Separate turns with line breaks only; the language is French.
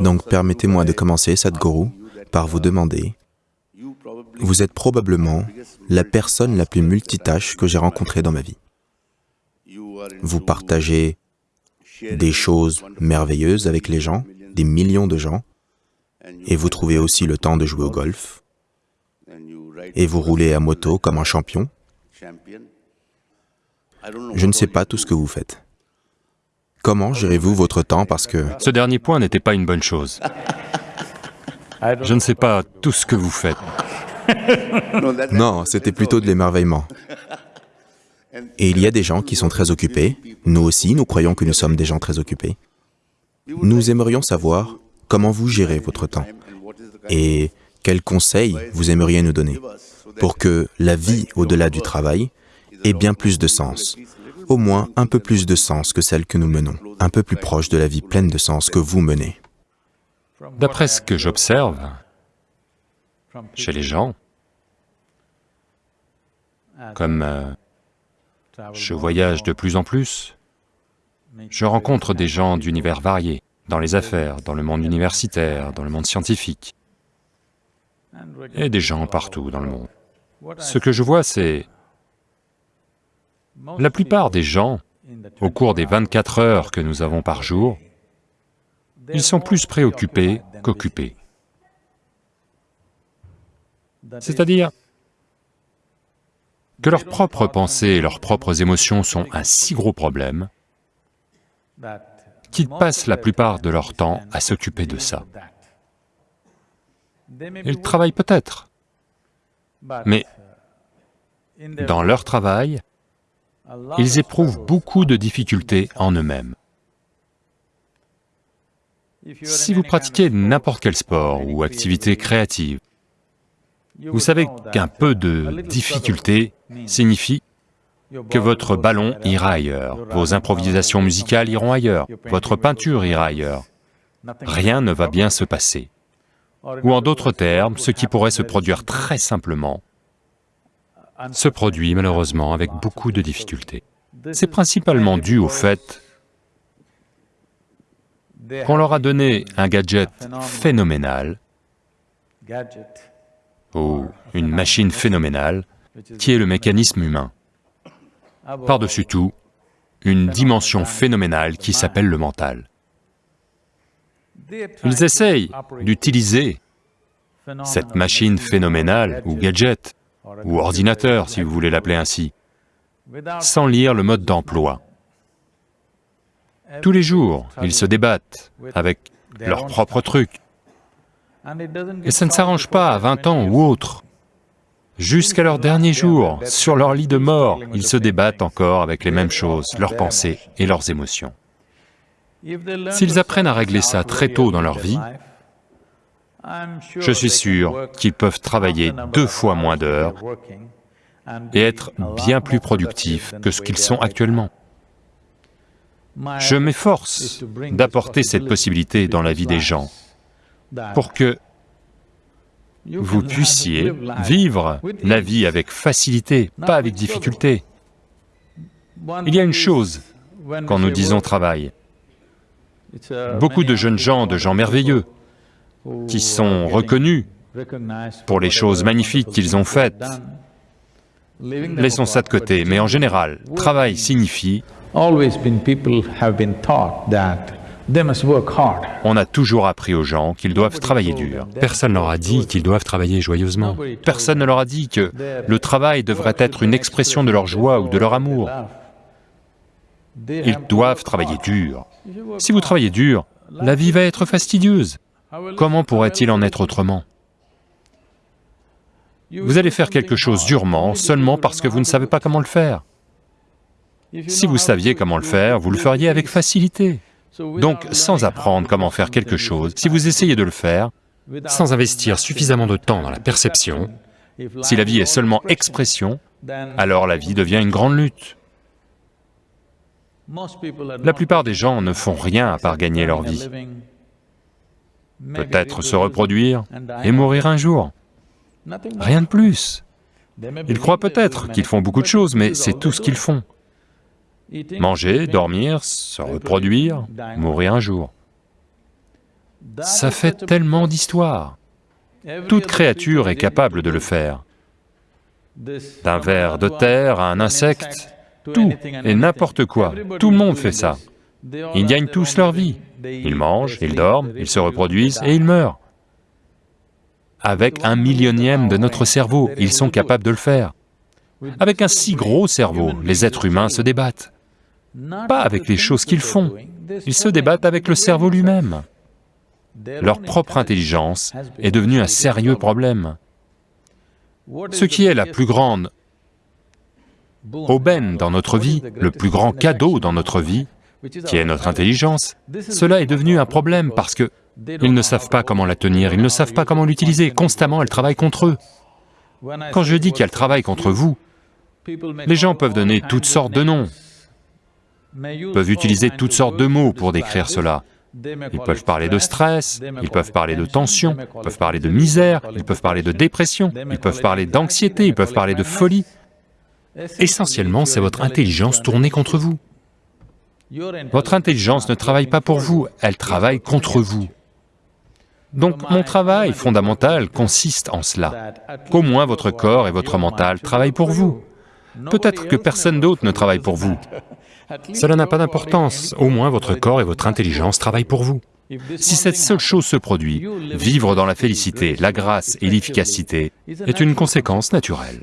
Donc permettez-moi de commencer, Sadhguru, par vous demander, vous êtes probablement la personne la plus multitâche que j'ai rencontrée dans ma vie. Vous partagez des choses merveilleuses avec les gens, des millions de gens, et vous trouvez aussi le temps de jouer au golf, et vous roulez à moto comme un champion. Je ne sais pas tout ce que vous faites. Comment gérez-vous votre temps parce que...
Ce dernier point n'était pas une bonne chose. Je ne sais pas tout ce que vous faites.
Non, c'était plutôt de l'émerveillement. Et il y a des gens qui sont très occupés. Nous aussi, nous croyons que nous sommes des gens très occupés. Nous aimerions savoir comment vous gérez votre temps et quels conseils vous aimeriez nous donner pour que la vie au-delà du travail ait bien plus de sens, au moins un peu plus de sens que celle que nous menons, un peu plus proche de la vie pleine de sens que vous menez.
D'après ce que j'observe chez les gens, comme euh, je voyage de plus en plus, je rencontre des gens d'univers variés, dans les affaires, dans le monde universitaire, dans le monde scientifique, et des gens partout dans le monde. Ce que je vois, c'est... La plupart des gens, au cours des 24 heures que nous avons par jour, ils sont plus préoccupés qu'occupés. C'est-à-dire que leurs propres pensées et leurs propres émotions sont un si gros problème qu'ils passent la plupart de leur temps à s'occuper de ça. Ils travaillent peut-être, mais dans leur travail, ils éprouvent beaucoup de difficultés en eux-mêmes. Si vous pratiquez n'importe quel sport ou activité créative, vous savez qu'un peu de difficulté signifie que votre ballon ira ailleurs, vos improvisations musicales iront ailleurs, votre peinture ira ailleurs. Rien ne va bien se passer. Ou en d'autres termes, ce qui pourrait se produire très simplement se produit malheureusement avec beaucoup de difficultés. C'est principalement dû au fait qu'on leur a donné un gadget phénoménal ou une machine phénoménale qui est le mécanisme humain. Par-dessus tout, une dimension phénoménale qui s'appelle le mental. Ils essayent d'utiliser cette machine phénoménale ou gadget, ou ordinateur si vous voulez l'appeler ainsi, sans lire le mode d'emploi. Tous les jours, ils se débattent avec leurs propres trucs. Et ça ne s'arrange pas à 20 ans ou autre. Jusqu'à leur dernier jour, sur leur lit de mort, ils se débattent encore avec les mêmes choses, leurs pensées et leurs émotions. S'ils apprennent à régler ça très tôt dans leur vie, je suis sûr qu'ils peuvent travailler deux fois moins d'heures et être bien plus productifs que ce qu'ils sont actuellement. Je m'efforce d'apporter cette possibilité dans la vie des gens pour que vous puissiez vivre la vie avec facilité, pas avec difficulté. Il y a une chose quand nous disons travail. Beaucoup de jeunes gens, de gens merveilleux, qui sont reconnus pour les choses magnifiques qu'ils ont faites. Laissons ça de côté, mais en général, travail signifie on a toujours appris aux gens qu'ils doivent travailler dur. Personne ne leur a dit qu'ils doivent travailler joyeusement. Personne ne leur a dit que le travail devrait être une expression de leur joie ou de leur amour. Ils doivent travailler dur. Si vous travaillez dur, la vie va être fastidieuse. Comment pourrait-il en être autrement Vous allez faire quelque chose durement seulement parce que vous ne savez pas comment le faire. Si vous saviez comment le faire, vous le feriez avec facilité. Donc, sans apprendre comment faire quelque chose, si vous essayez de le faire, sans investir suffisamment de temps dans la perception, si la vie est seulement expression, alors la vie devient une grande lutte. La plupart des gens ne font rien à part gagner leur vie peut-être se reproduire et mourir un jour. Rien de plus. Ils croient peut-être qu'ils font beaucoup de choses, mais c'est tout ce qu'ils font. Manger, dormir, se reproduire, mourir un jour. Ça fait tellement d'histoires. Toute créature est capable de le faire. D'un ver de terre à un insecte, tout et n'importe quoi, tout le monde fait ça. Ils gagnent tous leur vie. Ils mangent, ils dorment, ils se reproduisent et ils meurent. Avec un millionième de notre cerveau, ils sont capables de le faire. Avec un si gros cerveau, les êtres humains se débattent. Pas avec les choses qu'ils font, ils se débattent avec le cerveau lui-même. Leur propre intelligence est devenue un sérieux problème. Ce qui est la plus grande aubaine dans notre vie, le plus grand cadeau dans notre vie, qui est notre intelligence, cela est devenu un problème parce que ils ne savent pas comment la tenir, ils ne savent pas comment l'utiliser, constamment elle travaille contre eux. Quand je dis qu'elle travaille contre vous, les gens peuvent donner toutes sortes de noms, peuvent utiliser toutes sortes de mots pour décrire cela. Ils peuvent parler de stress, ils peuvent parler de tension, ils peuvent parler de misère, ils peuvent parler de dépression, ils peuvent parler d'anxiété, ils peuvent parler de folie. Essentiellement, c'est votre intelligence tournée contre vous. Votre intelligence ne travaille pas pour vous, elle travaille contre vous. Donc mon travail fondamental consiste en cela, qu'au moins votre corps et votre mental travaillent pour vous. Peut-être que personne d'autre ne travaille pour vous. Cela n'a pas d'importance, au moins votre corps et votre intelligence travaillent pour vous. Si cette seule chose se produit, vivre dans la félicité, la grâce et l'efficacité est une conséquence naturelle.